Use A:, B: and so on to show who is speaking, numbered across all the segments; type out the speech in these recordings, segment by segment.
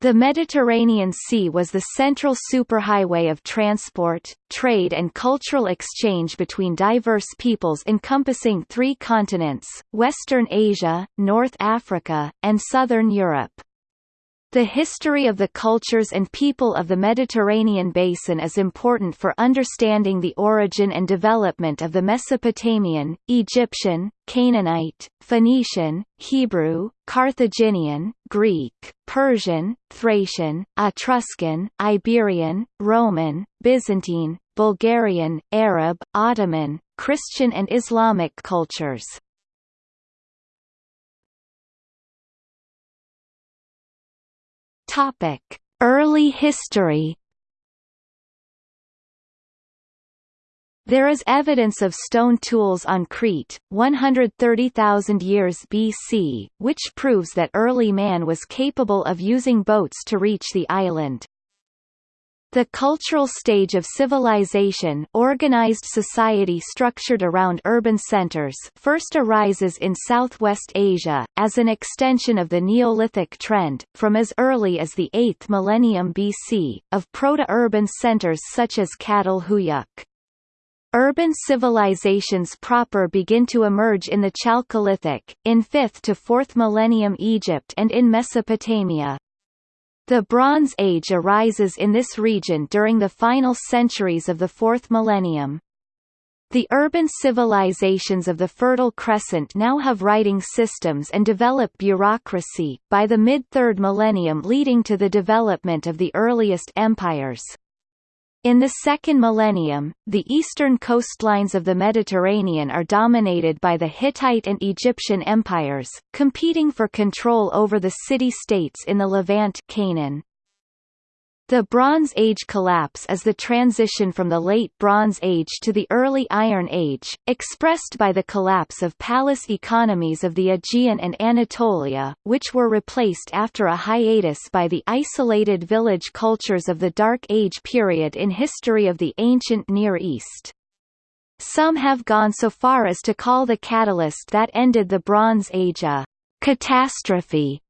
A: The Mediterranean Sea was the central superhighway of transport, trade and cultural exchange between diverse peoples encompassing three continents, Western Asia, North Africa, and Southern Europe. The history of the cultures and people of the Mediterranean basin is important for understanding the origin and development of the Mesopotamian, Egyptian, Canaanite, Phoenician, Hebrew, Carthaginian, Greek, Persian, Thracian, Etruscan, Iberian, Roman, Byzantine, Bulgarian, Arab, Ottoman, Christian and Islamic cultures. Topic: Early history. There is evidence of stone tools on Crete, 130,000 years BC, which proves that early man was capable of using boats to reach the island. The cultural stage of civilization organized society structured around urban centers first arises in Southwest Asia, as an extension of the Neolithic trend, from as early as the 8th millennium BC, of proto-urban centers such as Çatalhöyük. Urban civilizations proper begin to emerge in the Chalcolithic, in 5th to 4th millennium Egypt and in Mesopotamia. The Bronze Age arises in this region during the final centuries of the fourth millennium. The urban civilizations of the Fertile Crescent now have writing systems and develop bureaucracy, by the mid-third millennium leading to the development of the earliest empires. In the second millennium, the eastern coastlines of the Mediterranean are dominated by the Hittite and Egyptian empires, competing for control over the city-states in the Levant Canaan. The Bronze Age collapse is the transition from the Late Bronze Age to the Early Iron Age, expressed by the collapse of palace economies of the Aegean and Anatolia, which were replaced after a hiatus by the isolated village cultures of the Dark Age period in history of the ancient Near East. Some have gone so far as to call the catalyst that ended the Bronze Age a catastrophe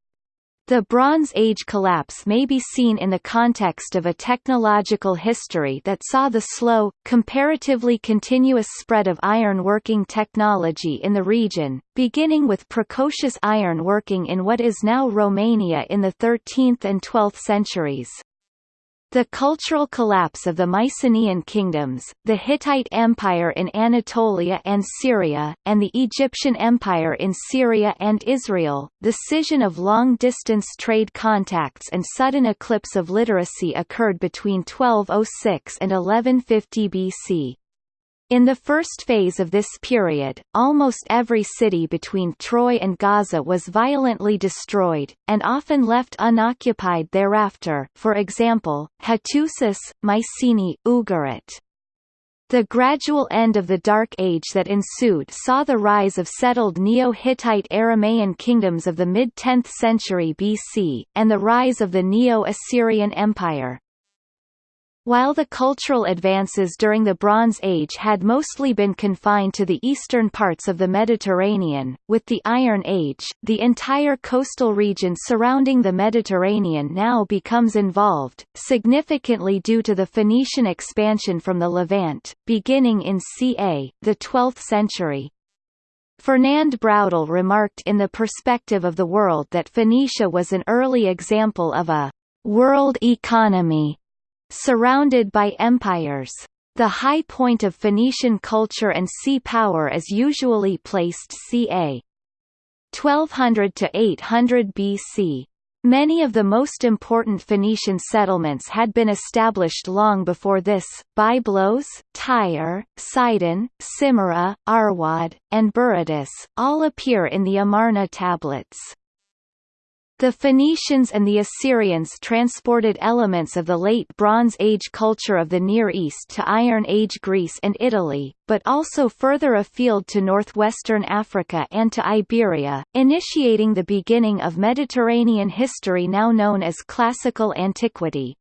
A: the Bronze Age collapse may be seen in the context of a technological history that saw the slow, comparatively continuous spread of iron-working technology in the region, beginning with precocious iron working in what is now Romania in the 13th and 12th centuries. The cultural collapse of the Mycenaean kingdoms, the Hittite Empire in Anatolia and Syria, and the Egyptian Empire in Syria and Israel, the scission of long-distance trade contacts and sudden eclipse of literacy occurred between 1206 and 1150 BC. In the first phase of this period, almost every city between Troy and Gaza was violently destroyed, and often left unoccupied thereafter for example, Hattusis, Mycenae, Ugarit. The gradual end of the Dark Age that ensued saw the rise of settled Neo-Hittite Aramaean kingdoms of the mid-10th century BC, and the rise of the Neo-Assyrian Empire. While the cultural advances during the Bronze Age had mostly been confined to the eastern parts of the Mediterranean, with the Iron Age, the entire coastal region surrounding the Mediterranean now becomes involved, significantly due to the Phoenician expansion from the Levant, beginning in ca. the 12th century. Fernand Braudel remarked in The Perspective of the World that Phoenicia was an early example of a «world economy» Surrounded by empires. The high point of Phoenician culture and sea power is usually placed ca. 1200 to 800 BC. Many of the most important Phoenician settlements had been established long before this, Byblos, Tyre, Sidon, Simyra, Arwad, and Berytus, all appear in the Amarna tablets. The Phoenicians and the Assyrians transported elements of the Late Bronze Age culture of the Near East to Iron Age Greece and Italy, but also further afield to northwestern Africa and to Iberia, initiating the beginning of Mediterranean history now known as Classical Antiquity.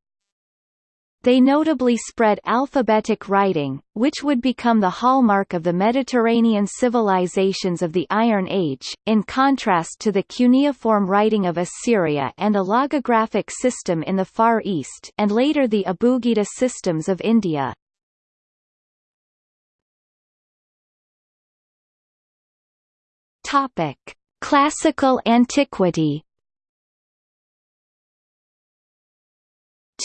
A: They notably spread alphabetic writing, which would become the hallmark of the Mediterranean civilizations of the Iron Age, in contrast to the cuneiform writing of Assyria and a logographic system in the Far East and later the Abugida systems of India. Topic: Classical antiquity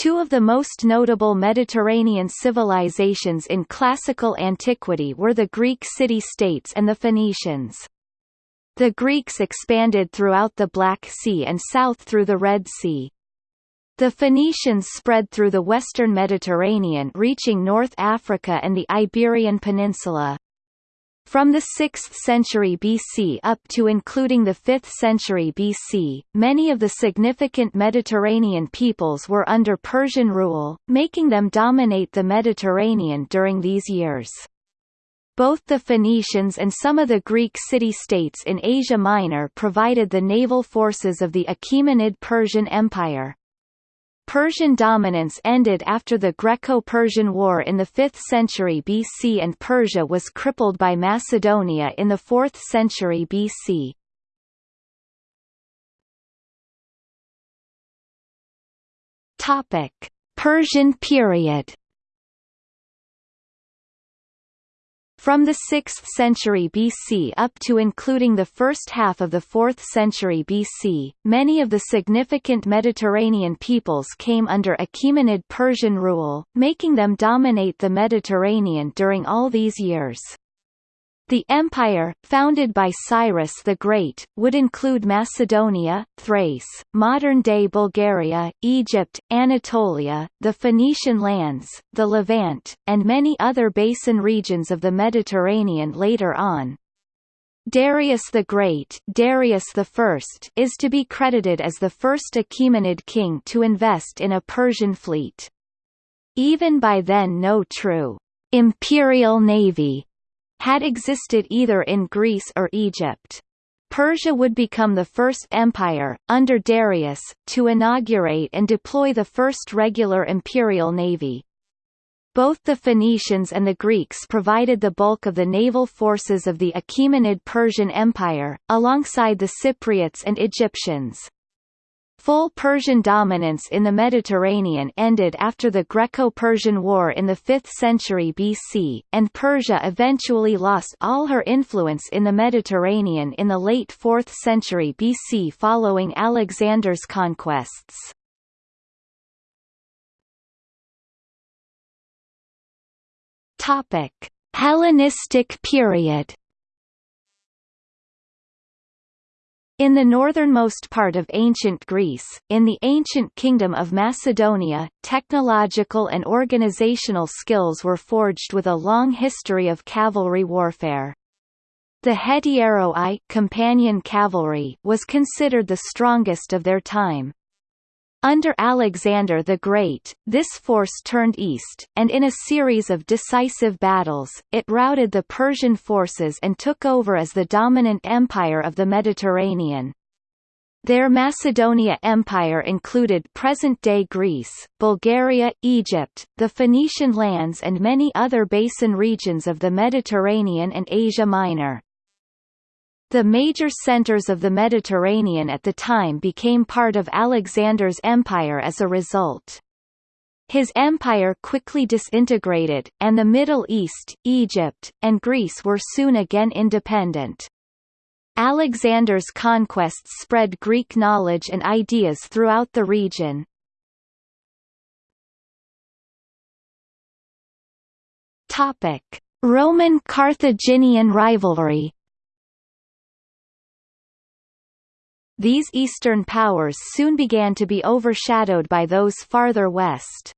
A: Two of the most notable Mediterranean civilizations in classical antiquity were the Greek city-states and the Phoenicians. The Greeks expanded throughout the Black Sea and south through the Red Sea. The Phoenicians spread through the western Mediterranean reaching North Africa and the Iberian Peninsula. From the 6th century BC up to including the 5th century BC, many of the significant Mediterranean peoples were under Persian rule, making them dominate the Mediterranean during these years. Both the Phoenicians and some of the Greek city-states in Asia Minor provided the naval forces of the Achaemenid Persian Empire. Persian dominance ended after the Greco-Persian War in the 5th century BC and Persia was crippled by Macedonia in the 4th century BC. Topic: Persian period From the 6th century BC up to including the first half of the 4th century BC, many of the significant Mediterranean peoples came under Achaemenid Persian rule, making them dominate the Mediterranean during all these years. The empire, founded by Cyrus the Great, would include Macedonia, Thrace, modern-day Bulgaria, Egypt, Anatolia, the Phoenician lands, the Levant, and many other basin regions of the Mediterranean later on. Darius the Great Darius I is to be credited as the first Achaemenid king to invest in a Persian fleet. Even by then no true imperial navy had existed either in Greece or Egypt. Persia would become the first empire, under Darius, to inaugurate and deploy the first regular imperial navy. Both the Phoenicians and the Greeks provided the bulk of the naval forces of the Achaemenid Persian Empire, alongside the Cypriots and Egyptians. Full Persian dominance in the Mediterranean ended after the Greco-Persian War in the 5th century BC, and Persia eventually lost all her influence in the Mediterranean in the late 4th century BC following Alexander's conquests. Hellenistic period In the northernmost part of ancient Greece, in the ancient kingdom of Macedonia, technological and organizational skills were forged with a long history of cavalry warfare. The hetairoi companion cavalry was considered the strongest of their time. Under Alexander the Great, this force turned east, and in a series of decisive battles, it routed the Persian forces and took over as the dominant empire of the Mediterranean. Their Macedonia Empire included present-day Greece, Bulgaria, Egypt, the Phoenician lands and many other basin regions of the Mediterranean and Asia Minor. The major centers of the Mediterranean at the time became part of Alexander's empire as a result. His empire quickly disintegrated, and the Middle East, Egypt, and Greece were soon again independent. Alexander's conquests spread Greek knowledge and ideas throughout the region. Roman-Carthaginian rivalry These eastern powers soon began to be overshadowed by those farther west.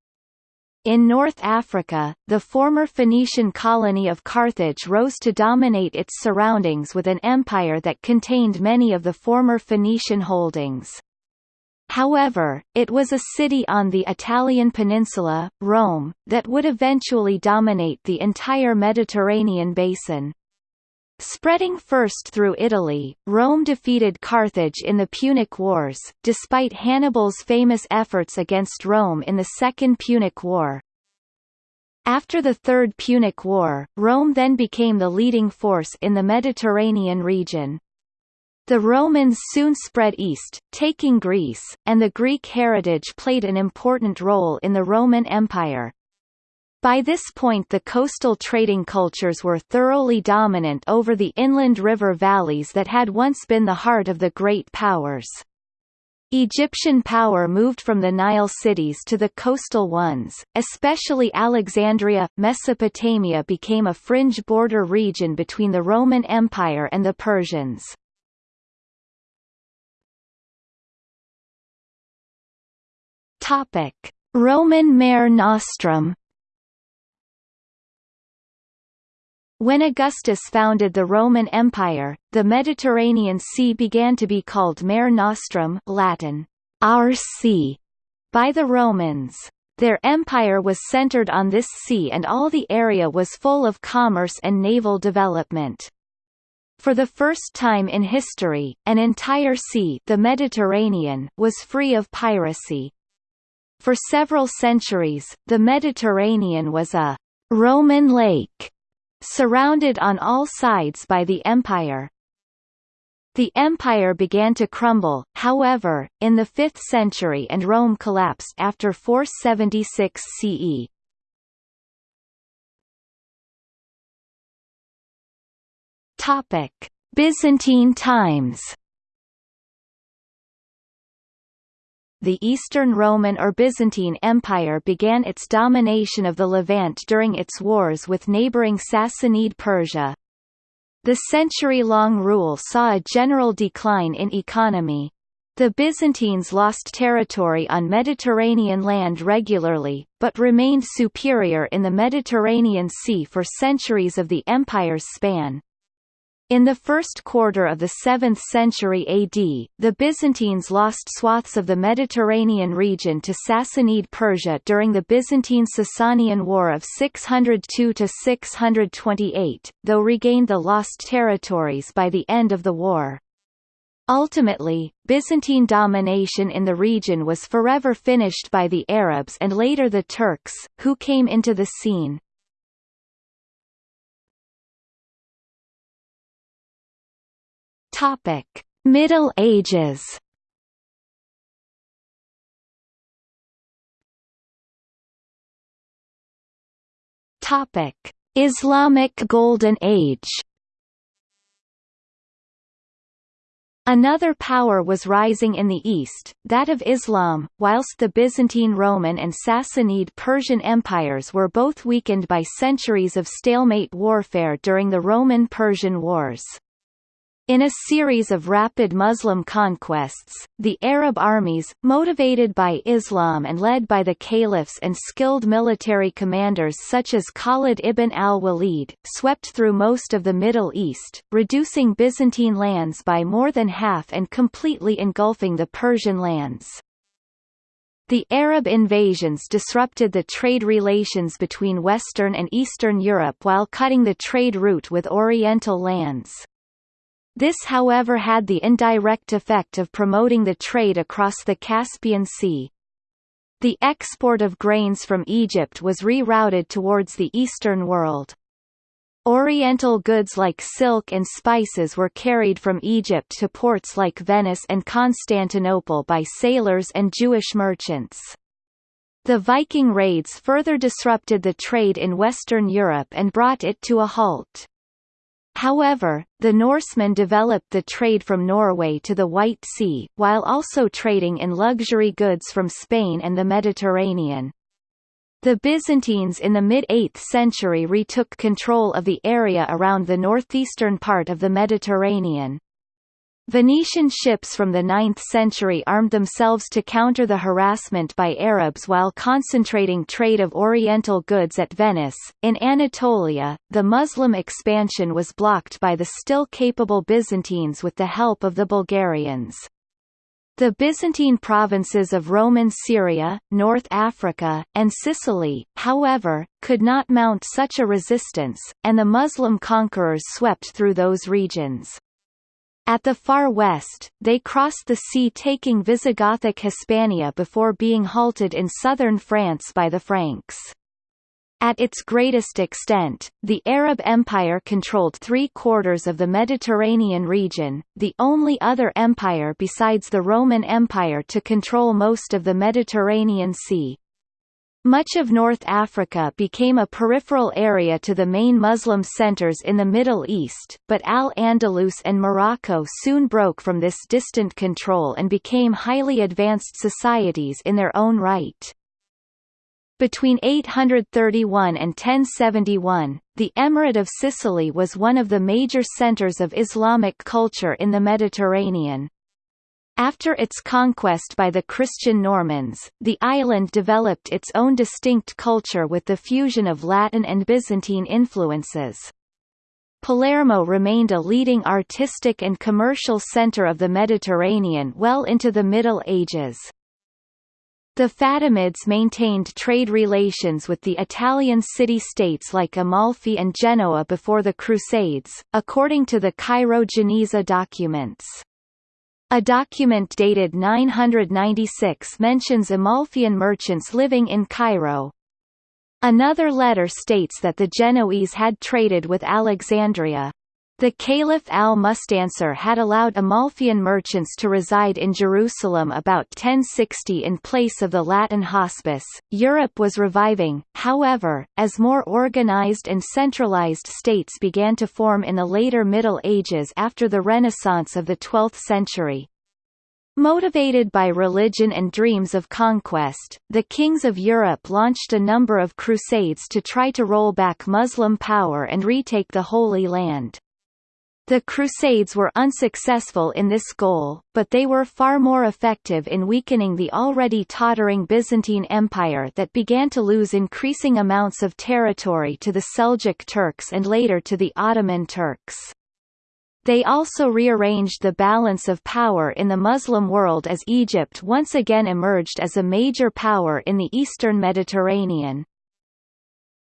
A: In North Africa, the former Phoenician colony of Carthage rose to dominate its surroundings with an empire that contained many of the former Phoenician holdings. However, it was a city on the Italian peninsula, Rome, that would eventually dominate the entire Mediterranean basin. Spreading first through Italy, Rome defeated Carthage in the Punic Wars, despite Hannibal's famous efforts against Rome in the Second Punic War. After the Third Punic War, Rome then became the leading force in the Mediterranean region. The Romans soon spread east, taking Greece, and the Greek heritage played an important role in the Roman Empire. By this point the coastal trading cultures were thoroughly dominant over the inland river valleys that had once been the heart of the great powers. Egyptian power moved from the Nile cities to the coastal ones, especially Alexandria. Mesopotamia became a fringe border region between the Roman Empire and the Persians. Topic: Roman Mare Nostrum When Augustus founded the Roman Empire, the Mediterranean Sea began to be called Mare Nostrum Latin, our sea, by the Romans. Their empire was centered on this sea and all the area was full of commerce and naval development. For the first time in history, an entire sea the Mediterranean was free of piracy. For several centuries, the Mediterranean was a «Roman lake» surrounded on all sides by the empire. The empire began to crumble, however, in the 5th century and Rome collapsed after 476 CE. Topic: Byzantine times the Eastern Roman or Byzantine Empire began its domination of the Levant during its wars with neighboring Sassanid Persia. The century-long rule saw a general decline in economy. The Byzantines lost territory on Mediterranean land regularly, but remained superior in the Mediterranean Sea for centuries of the empire's span. In the first quarter of the 7th century AD, the Byzantines lost swaths of the Mediterranean region to Sassanid Persia during the Byzantine-Sasanian War of 602–628, though regained the lost territories by the end of the war. Ultimately, Byzantine domination in the region was forever finished by the Arabs and later the Turks, who came into the scene. Topic: Middle Ages. Topic: Islamic Golden Age. Another power was rising in the east, that of Islam, whilst the Byzantine Roman and Sassanid Persian empires were both weakened by centuries of stalemate warfare during the Roman-Persian Wars. In a series of rapid Muslim conquests, the Arab armies, motivated by Islam and led by the caliphs and skilled military commanders such as Khalid ibn al-Walid, swept through most of the Middle East, reducing Byzantine lands by more than half and completely engulfing the Persian lands. The Arab invasions disrupted the trade relations between Western and Eastern Europe while cutting the trade route with Oriental lands. This however had the indirect effect of promoting the trade across the Caspian Sea. The export of grains from Egypt was rerouted towards the Eastern world. Oriental goods like silk and spices were carried from Egypt to ports like Venice and Constantinople by sailors and Jewish merchants. The Viking raids further disrupted the trade in Western Europe and brought it to a halt. However, the Norsemen developed the trade from Norway to the White Sea, while also trading in luxury goods from Spain and the Mediterranean. The Byzantines in the mid-8th century retook control of the area around the northeastern part of the Mediterranean. Venetian ships from the 9th century armed themselves to counter the harassment by Arabs while concentrating trade of Oriental goods at Venice. In Anatolia, the Muslim expansion was blocked by the still capable Byzantines with the help of the Bulgarians. The Byzantine provinces of Roman Syria, North Africa, and Sicily, however, could not mount such a resistance, and the Muslim conquerors swept through those regions. At the far west, they crossed the sea taking Visigothic Hispania before being halted in southern France by the Franks. At its greatest extent, the Arab Empire controlled three-quarters of the Mediterranean region, the only other empire besides the Roman Empire to control most of the Mediterranean Sea. Much of North Africa became a peripheral area to the main Muslim centers in the Middle East, but Al-Andalus and Morocco soon broke from this distant control and became highly advanced societies in their own right. Between 831 and 1071, the Emirate of Sicily was one of the major centers of Islamic culture in the Mediterranean. After its conquest by the Christian Normans, the island developed its own distinct culture with the fusion of Latin and Byzantine influences. Palermo remained a leading artistic and commercial center of the Mediterranean well into the Middle Ages. The Fatimids maintained trade relations with the Italian city-states like Amalfi and Genoa before the Crusades, according to the Cairo-Geniza documents. A document dated 996 mentions Amalfian merchants living in Cairo. Another letter states that the Genoese had traded with Alexandria. The Caliph al-Mustansir had allowed Amalfian merchants to reside in Jerusalem about 1060 in place of the Latin hospice. Europe was reviving, however, as more organized and centralized states began to form in the later Middle Ages after the Renaissance of the 12th century. Motivated by religion and dreams of conquest, the kings of Europe launched a number of crusades to try to roll back Muslim power and retake the Holy Land. The Crusades were unsuccessful in this goal, but they were far more effective in weakening the already tottering Byzantine Empire that began to lose increasing amounts of territory to the Seljuk Turks and later to the Ottoman Turks. They also rearranged the balance of power in the Muslim world as Egypt once again emerged as a major power in the eastern Mediterranean.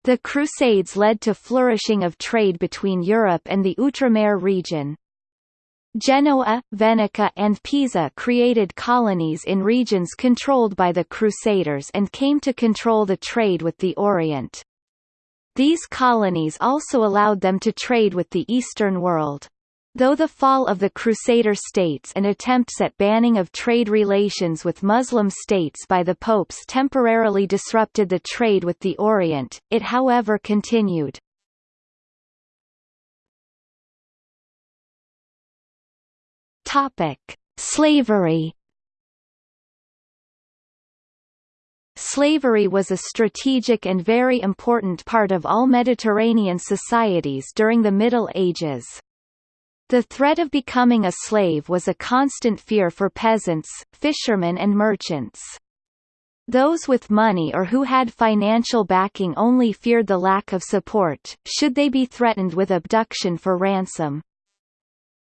A: The Crusades led to flourishing of trade between Europe and the Outremer region. Genoa, Venice and Pisa created colonies in regions controlled by the Crusaders and came to control the trade with the Orient. These colonies also allowed them to trade with the Eastern world. Though the fall of the Crusader states and attempts at banning of trade relations with Muslim states by the popes temporarily disrupted the trade with the Orient, it however continued. Topic: Slavery Slavery was a strategic and very important part of all Mediterranean societies during the Middle Ages. The threat of becoming a slave was a constant fear for peasants, fishermen and merchants. Those with money or who had financial backing only feared the lack of support, should they be threatened with abduction for ransom.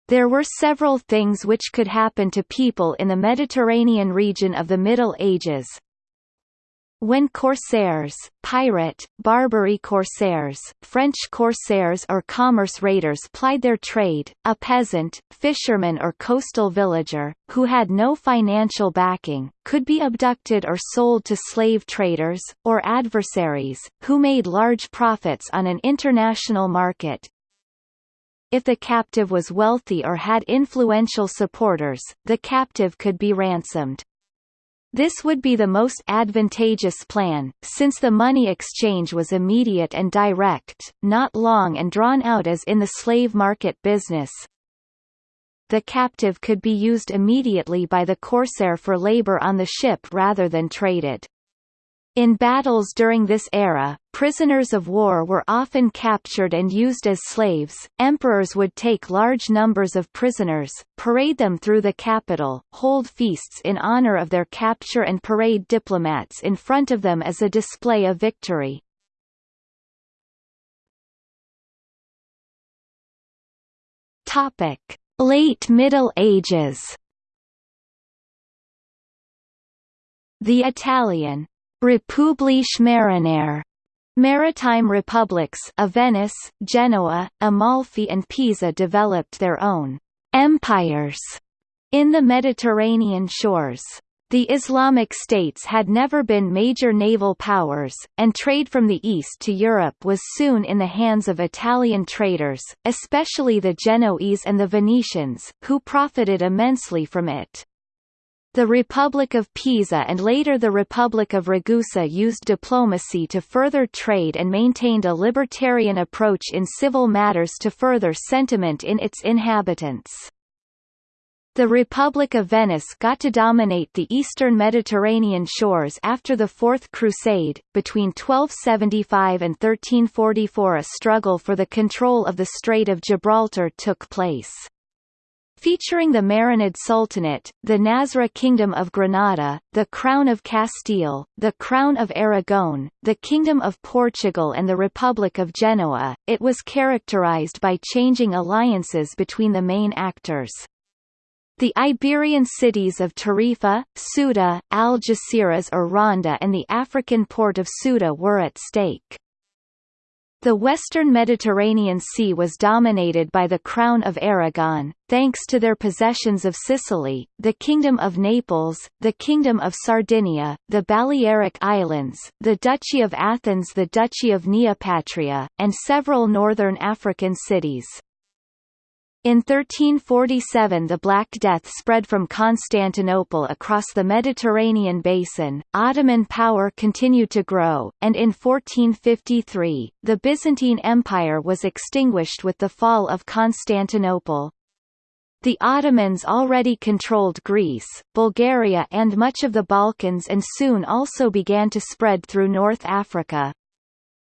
A: There were several things which could happen to people in the Mediterranean region of the Middle Ages, when corsairs, pirate, Barbary corsairs, French corsairs or commerce raiders plied their trade, a peasant, fisherman or coastal villager, who had no financial backing, could be abducted or sold to slave traders, or adversaries, who made large profits on an international market. If the captive was wealthy or had influential supporters, the captive could be ransomed. This would be the most advantageous plan, since the money exchange was immediate and direct, not long and drawn out as in the slave market business. The captive could be used immediately by the corsair for labor on the ship rather than traded. In battles during this era, prisoners of war were often captured and used as slaves. Emperors would take large numbers of prisoners, parade them through the capital, hold feasts in honor of their capture and parade diplomats in front of them as a display of victory. Topic: Late Middle Ages The Italian Repubbliche Marinare Maritime republics of Venice, Genoa, Amalfi and Pisa developed their own empires in the Mediterranean shores. The Islamic states had never been major naval powers, and trade from the east to Europe was soon in the hands of Italian traders, especially the Genoese and the Venetians, who profited immensely from it. The Republic of Pisa and later the Republic of Ragusa used diplomacy to further trade and maintained a libertarian approach in civil matters to further sentiment in its inhabitants. The Republic of Venice got to dominate the eastern Mediterranean shores after the Fourth Crusade. Between 1275 and 1344, a struggle for the control of the Strait of Gibraltar took place. Featuring the Marinid Sultanate, the Nasrid Kingdom of Granada, the Crown of Castile, the Crown of Aragon, the Kingdom of Portugal and the Republic of Genoa, it was characterized by changing alliances between the main actors. The Iberian cities of Tarifa, Ceuta, Algeciras or Ronda and the African port of Ceuta were at stake. The western Mediterranean Sea was dominated by the Crown of Aragon, thanks to their possessions of Sicily, the Kingdom of Naples, the Kingdom of Sardinia, the Balearic Islands, the Duchy of Athens the Duchy of Neopatria, and several northern African cities. In 1347 the Black Death spread from Constantinople across the Mediterranean basin, Ottoman power continued to grow, and in 1453, the Byzantine Empire was extinguished with the fall of Constantinople. The Ottomans already controlled Greece, Bulgaria and much of the Balkans and soon also began to spread through North Africa.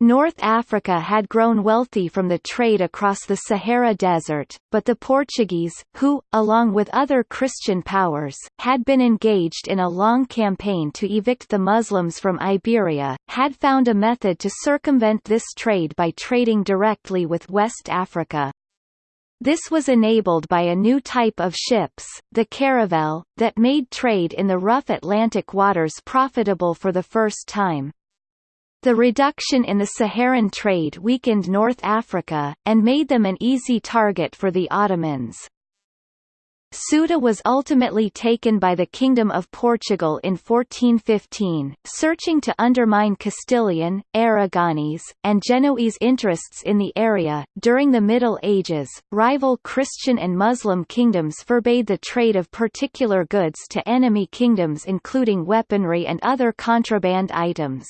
A: North Africa had grown wealthy from the trade across the Sahara Desert, but the Portuguese, who, along with other Christian powers, had been engaged in a long campaign to evict the Muslims from Iberia, had found a method to circumvent this trade by trading directly with West Africa. This was enabled by a new type of ships, the caravel, that made trade in the rough Atlantic waters profitable for the first time. The reduction in the Saharan trade weakened North Africa, and made them an easy target for the Ottomans. Ceuta was ultimately taken by the Kingdom of Portugal in 1415, searching to undermine Castilian, Aragonese, and Genoese interests in the area. During the Middle Ages, rival Christian and Muslim kingdoms forbade the trade of particular goods to enemy kingdoms including weaponry and other contraband items.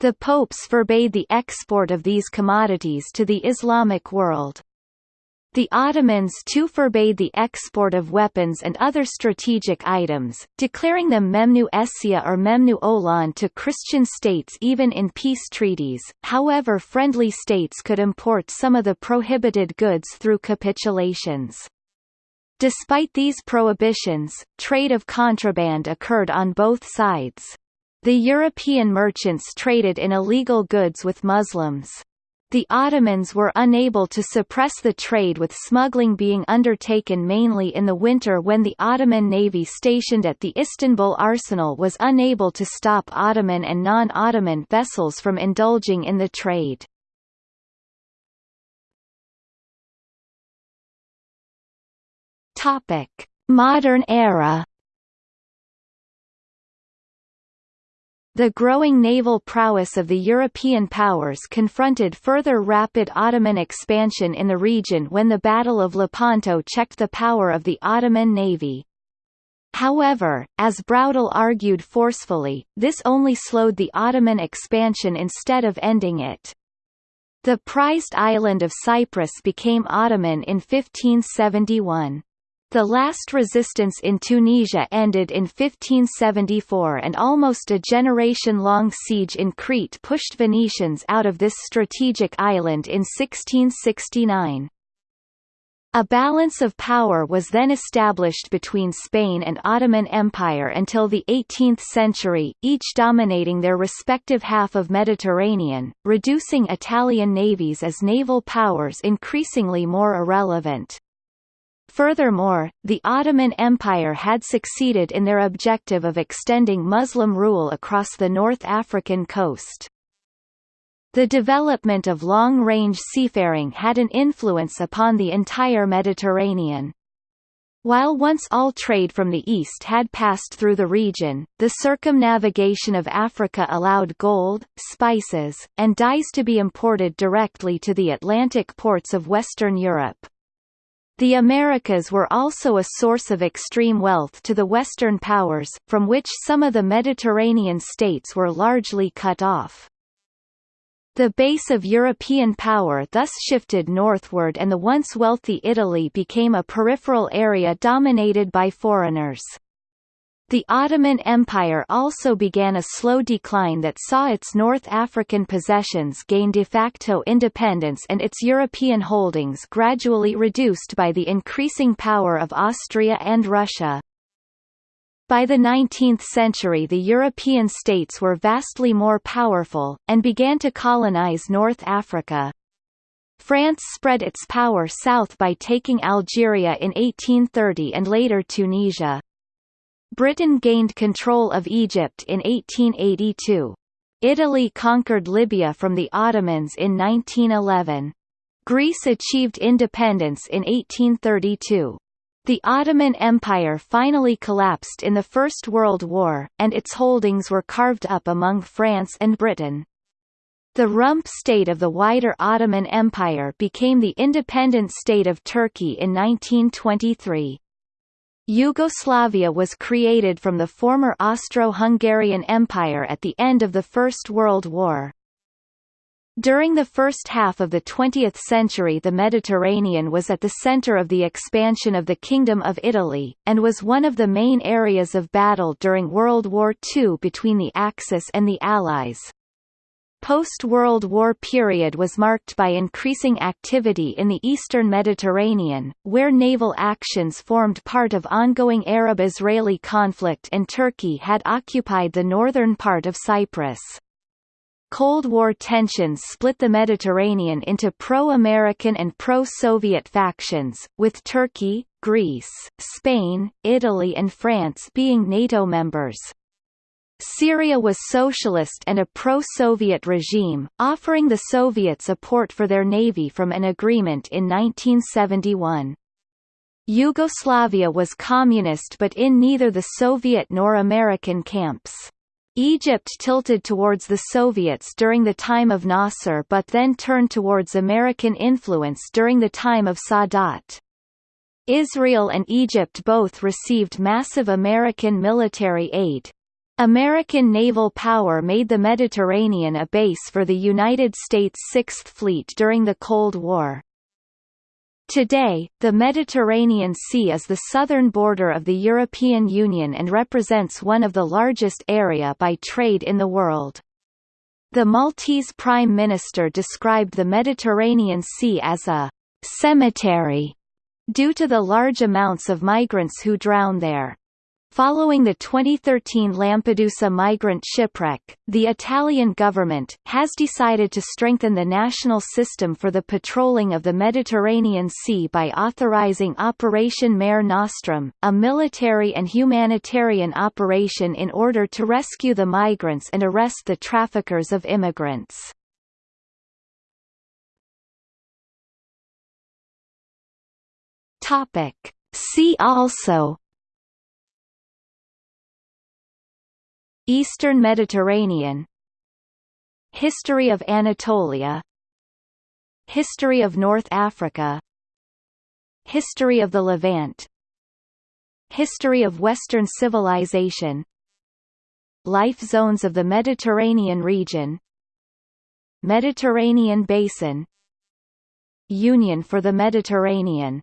A: The popes forbade the export of these commodities to the Islamic world. The Ottomans too forbade the export of weapons and other strategic items, declaring them Memnu Eşya or Memnu Olan to Christian states even in peace treaties, however friendly states could import some of the prohibited goods through capitulations. Despite these prohibitions, trade of contraband occurred on both sides. The European merchants traded in illegal goods with Muslims. The Ottomans were unable to suppress the trade with smuggling being undertaken mainly in the winter when the Ottoman navy stationed at the Istanbul arsenal was unable to stop Ottoman and non-Ottoman vessels from indulging in the trade. Modern era The growing naval prowess of the European powers confronted further rapid Ottoman expansion in the region when the Battle of Lepanto checked the power of the Ottoman navy. However, as Braudel argued forcefully, this only slowed the Ottoman expansion instead of ending it. The prized island of Cyprus became Ottoman in 1571. The last resistance in Tunisia ended in 1574 and almost a generation-long siege in Crete pushed Venetians out of this strategic island in 1669. A balance of power was then established between Spain and Ottoman Empire until the 18th century, each dominating their respective half of Mediterranean, reducing Italian navies as naval powers increasingly more irrelevant. Furthermore, the Ottoman Empire had succeeded in their objective of extending Muslim rule across the North African coast. The development of long-range seafaring had an influence upon the entire Mediterranean. While once all trade from the east had passed through the region, the circumnavigation of Africa allowed gold, spices, and dyes to be imported directly to the Atlantic ports of Western Europe. The Americas were also a source of extreme wealth to the Western powers, from which some of the Mediterranean states were largely cut off. The base of European power thus shifted northward and the once wealthy Italy became a peripheral area dominated by foreigners. The Ottoman Empire also began a slow decline that saw its North African possessions gain de facto independence and its European holdings gradually reduced by the increasing power of Austria and Russia. By the 19th century the European states were vastly more powerful, and began to colonize North Africa. France spread its power south by taking Algeria in 1830 and later Tunisia. Britain gained control of Egypt in 1882. Italy conquered Libya from the Ottomans in 1911. Greece achieved independence in 1832. The Ottoman Empire finally collapsed in the First World War, and its holdings were carved up among France and Britain. The rump state of the wider Ottoman Empire became the independent state of Turkey in 1923. Yugoslavia was created from the former Austro-Hungarian Empire at the end of the First World War. During the first half of the 20th century the Mediterranean was at the center of the expansion of the Kingdom of Italy, and was one of the main areas of battle during World War II between the Axis and the Allies. Post-World War period was marked by increasing activity in the eastern Mediterranean, where naval actions formed part of ongoing Arab-Israeli conflict and Turkey had occupied the northern part of Cyprus. Cold War tensions split the Mediterranean into pro-American and pro-Soviet factions, with Turkey, Greece, Spain, Italy and France being NATO members. Syria was socialist and a pro-Soviet regime, offering the Soviets support for their navy from an agreement in 1971. Yugoslavia was communist but in neither the Soviet nor American camps. Egypt tilted towards the Soviets during the time of Nasser but then turned towards American influence during the time of Sadat. Israel and Egypt both received massive American military aid. American naval power made the Mediterranean a base for the United States Sixth Fleet during the Cold War. Today, the Mediterranean Sea is the southern border of the European Union and represents one of the largest area by trade in the world. The Maltese Prime Minister described the Mediterranean Sea as a «cemetery» due to the large amounts of migrants who drown there. Following the 2013 Lampedusa migrant shipwreck, the Italian government, has decided to strengthen the national system for the patrolling of the Mediterranean Sea by authorizing Operation Mare Nostrum, a military and humanitarian operation in order to rescue the migrants and arrest the traffickers of immigrants. See also Eastern Mediterranean. History of Anatolia. History of North Africa. History of the Levant. History of Western civilization. Life zones of the Mediterranean region. Mediterranean basin. Union for the Mediterranean